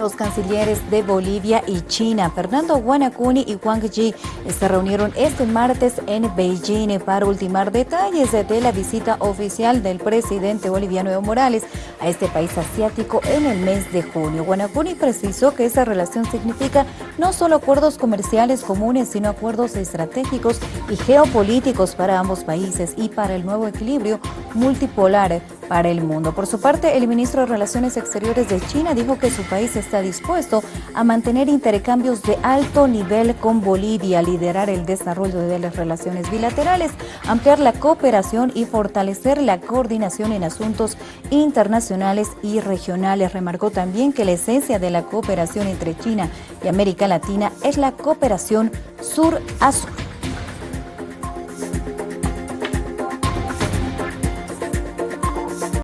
Los cancilleres de Bolivia y China, Fernando Guanacuni y Wang Yi, se reunieron este martes en Beijing para ultimar detalles de la visita oficial del presidente boliviano Evo Morales a este país asiático en el mes de junio. Guanacuni precisó que esa relación significa no solo acuerdos comerciales comunes, sino acuerdos estratégicos y geopolíticos para ambos países y para el nuevo equilibrio multipolar para el mundo. Por su parte, el ministro de Relaciones Exteriores de China dijo que su país está dispuesto a mantener intercambios de alto nivel con Bolivia, liderar el desarrollo de las relaciones bilaterales, ampliar la cooperación y fortalecer la coordinación en asuntos internacionales y regionales. Remarcó también que la esencia de la cooperación entre China y América Latina es la cooperación sur a sur.